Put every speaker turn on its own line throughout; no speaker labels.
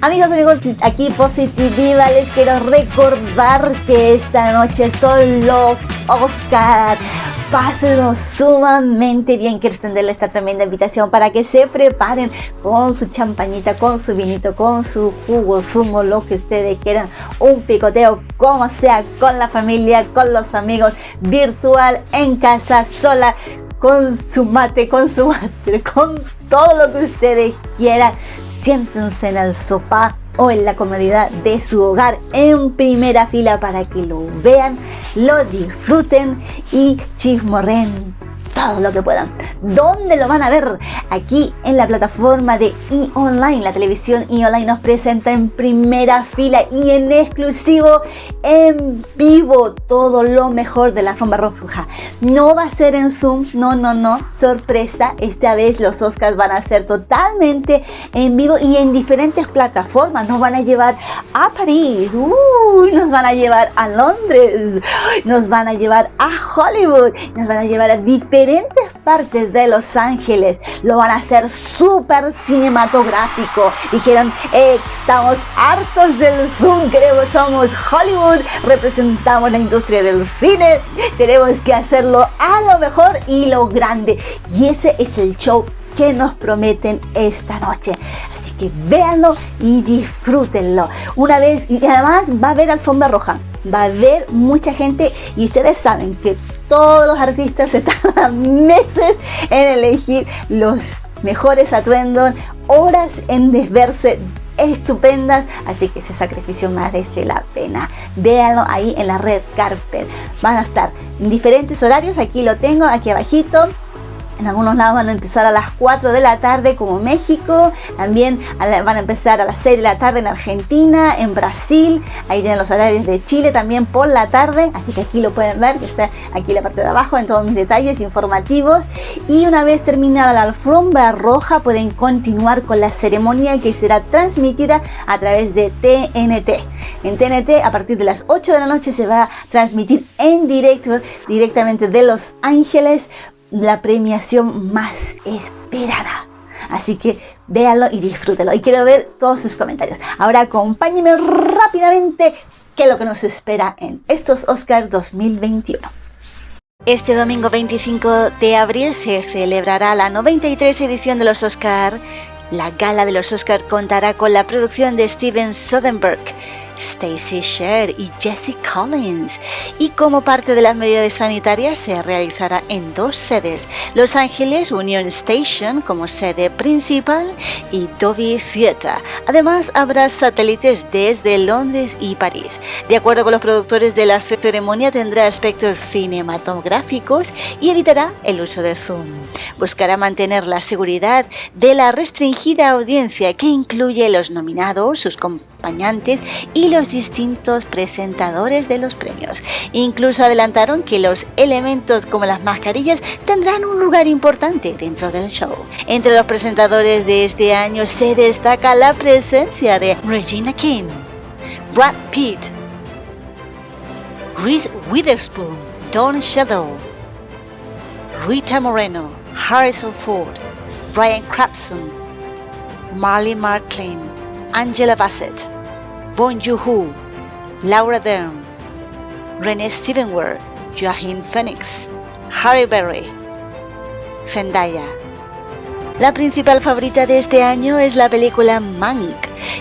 Amigos, amigos, aquí Positiva, les quiero recordar que esta noche son los Oscar. Pásenlo sumamente bien. Quiero extenderle esta tremenda invitación para que se preparen con su champañita, con su vinito, con su jugo, zumo, lo que ustedes quieran. Un picoteo, como sea, con la familia, con los amigos, virtual, en casa, sola, con su mate, con su mate, con todo lo que ustedes quieran siéntense en el sofá o en la comodidad de su hogar en primera fila para que lo vean, lo disfruten y chismorren todo lo que puedan. ¿Dónde lo van a ver? Aquí en la plataforma de e-online. La televisión e-online nos presenta en primera fila y en exclusivo, en vivo, todo lo mejor de la alfombra roja. No va a ser en Zoom, no, no, no. Sorpresa, esta vez los Oscars van a ser totalmente en vivo y en diferentes plataformas. Nos van a llevar a París, nos van a llevar a Londres, nos van a llevar a Hollywood, nos van a llevar a diferentes partes de Los Ángeles lo van a hacer súper cinematográfico. Dijeron, eh, estamos hartos del Zoom, queremos, somos Hollywood, representamos la industria del cine, tenemos que hacerlo a lo mejor y lo grande. Y ese es el show que nos prometen esta noche. Así que véanlo y disfrútenlo. Una vez, y además va a haber alfombra roja, va a haber mucha gente y ustedes saben que todos los artistas se tardan meses en elegir los mejores atuendos, horas en desverse estupendas, así que ese sacrificio merece la pena. Véanlo ahí en la red Carpet. Van a estar en diferentes horarios, aquí lo tengo, aquí abajito en algunos lados van a empezar a las 4 de la tarde como México, también van a empezar a las 6 de la tarde en Argentina, en Brasil, ahí tienen los horarios de Chile también por la tarde, así que aquí lo pueden ver, que está aquí la parte de abajo en todos mis detalles informativos. Y una vez terminada la alfombra roja pueden continuar con la ceremonia que será transmitida a través de TNT. En TNT a partir de las 8 de la noche se va a transmitir en directo directamente de Los Ángeles la premiación más esperada. Así que véanlo y disfrútenlo. Y quiero ver todos sus comentarios. Ahora acompáñenme rápidamente qué es lo que nos espera en estos Oscars 2021. Este domingo 25 de abril se celebrará la 93 edición de los Oscars. La gala de los Oscars contará con la producción de Steven Soderbergh Stacy Sher y Jesse Collins. Y como parte de las medidas sanitarias se realizará en dos sedes, Los Ángeles Union Station como sede principal y Dolby Theatre. Además habrá satélites desde Londres y París. De acuerdo con los productores de la ceremonia tendrá aspectos cinematográficos y evitará el uso de Zoom. Buscará mantener la seguridad de la restringida audiencia que incluye los nominados, sus acompañantes y los distintos presentadores de los premios. Incluso adelantaron que los elementos como las mascarillas tendrán un lugar importante dentro del show. Entre los presentadores de este año se destaca la presencia de Regina King, Brad Pitt, Reese Witherspoon, Don Shadow, Rita Moreno, Harrison Ford, Brian Crabson, Marley Marklin, Angela Bassett, Bon Joon-ho, Laura Dern, Renee Stevenworth, Joaquin Phoenix, Harry Berry, Zendaya. La principal favorita de este año es la película Mank,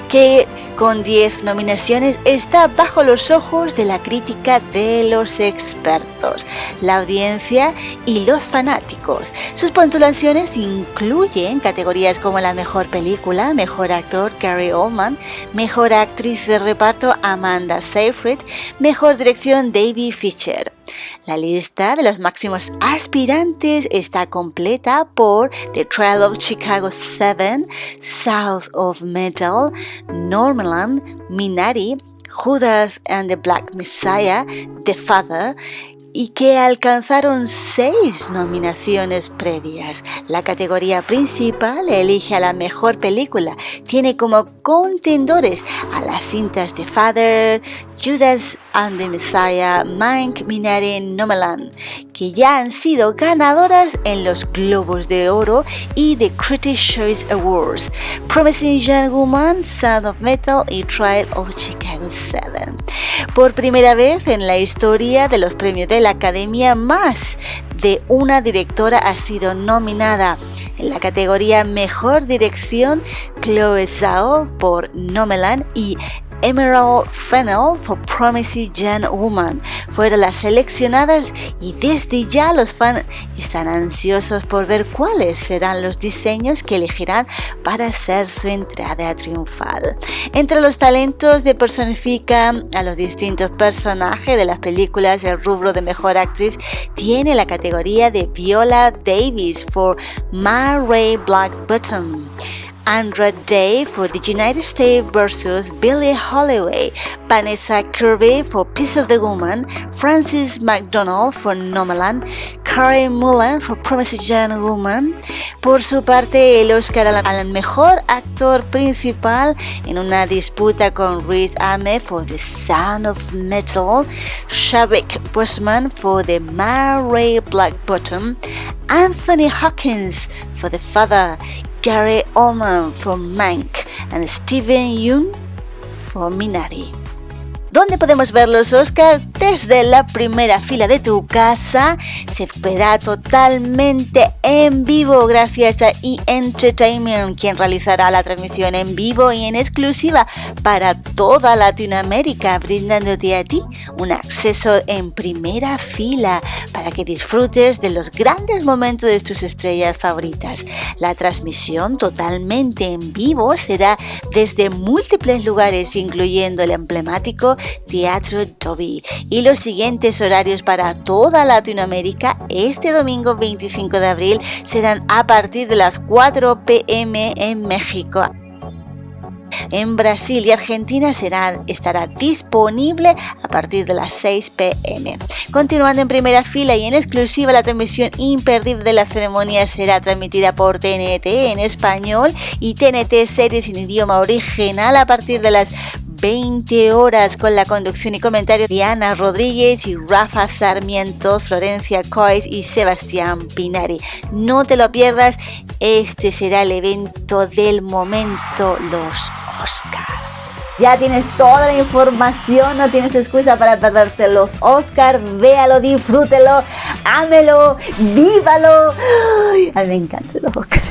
que con 10 nominaciones está bajo los ojos de la crítica de los expertos, la audiencia y los fanáticos. Sus puntuaciones incluyen categorías como la mejor película, mejor actor Gary Oldman, mejor actriz de reparto Amanda Seyfried, mejor dirección David Fisher. La lista de los máximos aspirantes está completa por The Trial of Chicago 7, South of Metal, Norman, Minari, Judas and the Black Messiah, The Father y que alcanzaron seis nominaciones previas. La categoría principal elige a la mejor película. Tiene como contendores a las cintas The Father, Judas and the Messiah, Mank, Minari, Nomeland, que ya han sido ganadoras en los Globos de Oro y The Critics' Choice Awards, Promising Young Woman, Sound of Metal y Trial of Chicago 7. Por primera vez en la historia de los premios de la Academia, más de una directora ha sido nominada en la categoría Mejor Dirección, Chloe Zhao por Nomeland y Emerald Fennel for Promising Young Woman fueron las seleccionadas y desde ya los fans están ansiosos por ver cuáles serán los diseños que elegirán para hacer su entrada triunfal. Entre los talentos de personifican a los distintos personajes de las películas, el rubro de mejor actriz tiene la categoría de Viola Davis for My Ray Black Button. Andra Day for the United States versus Billie Holloway, Vanessa Kirby for Piece of the Woman, Francis McDonald for Nomaland, Karen Mullen for Promising Young Woman. Por su parte, el Oscar al mejor actor principal en una disputa con Riz Ahmed for The Sound of Metal, Shavik Boseman for The Mary Black Bottom, Anthony Hawkins for The Father Gary Oldman for Mank and Steven Yeun for Minari. ¿Dónde podemos ver los Oscars? Desde la primera fila de tu casa. Se verá totalmente en vivo gracias a E! Entertainment, quien realizará la transmisión en vivo y en exclusiva para toda Latinoamérica, brindándote a ti un acceso en primera fila para que disfrutes de los grandes momentos de tus estrellas favoritas. La transmisión totalmente en vivo será desde múltiples lugares, incluyendo el emblemático Teatro Toby. Y los siguientes horarios para toda Latinoamérica este domingo 25 de abril serán a partir de las 4 pm en México. En Brasil y Argentina será, estará disponible a partir de las 6 pm. Continuando en primera fila y en exclusiva, la transmisión imperdible de la ceremonia será transmitida por TNT en español y TNT series en idioma original a partir de las 20 horas con la conducción y comentario de Ana Rodríguez y Rafa Sarmiento, Florencia Cois y Sebastián Pinari. No te lo pierdas, este será el evento del momento, los Oscar. Ya tienes toda la información, no tienes excusa para perderte los Oscar. Véalo, disfrútelo, ámelo, vívalo. a mí me encantan los Oscar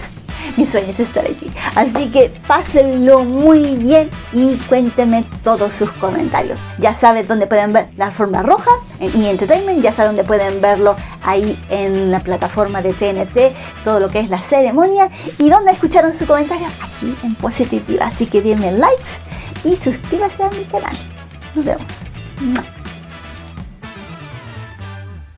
mi sueño es estar aquí. Así que pásenlo muy bien y cuéntenme todos sus comentarios. Ya sabes dónde pueden ver la forma roja en E! Entertainment, ya sabes dónde pueden verlo ahí en la plataforma de TNT, todo lo que es la ceremonia y dónde escucharon su comentario aquí en Positiva. Así que denme likes y suscríbase a mi canal. Nos vemos.